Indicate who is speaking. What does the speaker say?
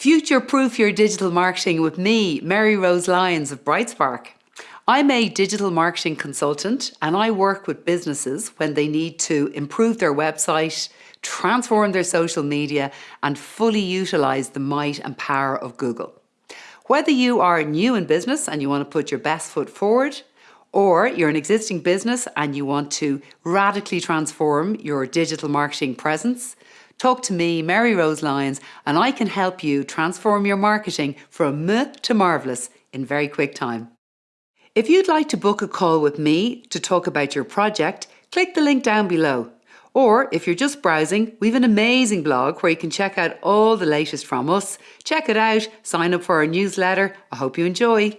Speaker 1: Future proof your digital marketing with me, Mary Rose Lyons of Brightspark. I'm a digital marketing consultant and I work with businesses when they need to improve their website, transform their social media, and fully utilize the might and power of Google. Whether you are new in business and you want to put your best foot forward, or you're an existing business and you want to radically transform your digital marketing presence, Talk to me, Mary Rose Lyons, and I can help you transform your marketing from myth to marvellous in very quick time. If you'd like to book a call with me to talk about your project, click the link down below. Or if you're just browsing, we have an amazing blog where you can check out all the latest from us. Check it out, sign up for our newsletter. I hope you enjoy.